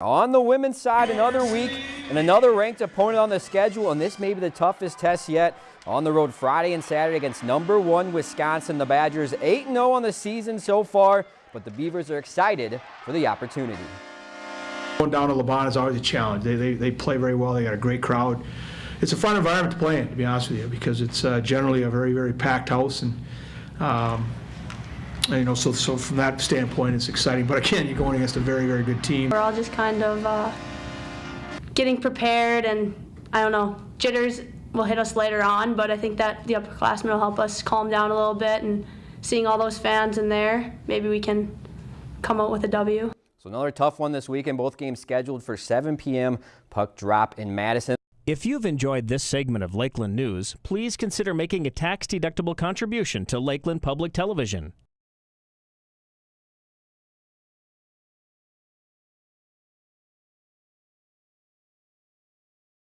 On the women's side, another week and another ranked opponent on the schedule, and this may be the toughest test yet. On the road Friday and Saturday against number one Wisconsin. The Badgers 8-0 on the season so far, but the Beavers are excited for the opportunity. Going down to LaBahn is always a challenge. They, they, they play very well. They got a great crowd. It's a fun environment to play in, to be honest with you, because it's uh, generally a very, very packed house. And, um, you know, so, so from that standpoint, it's exciting. But again, you're going against a very, very good team. We're all just kind of uh, getting prepared, and I don't know, jitters will hit us later on, but I think that the upperclassmen will help us calm down a little bit. And seeing all those fans in there, maybe we can come out with a W. So another tough one this weekend. Both games scheduled for 7 p.m. Puck drop in Madison. If you've enjoyed this segment of Lakeland News, please consider making a tax-deductible contribution to Lakeland Public Television.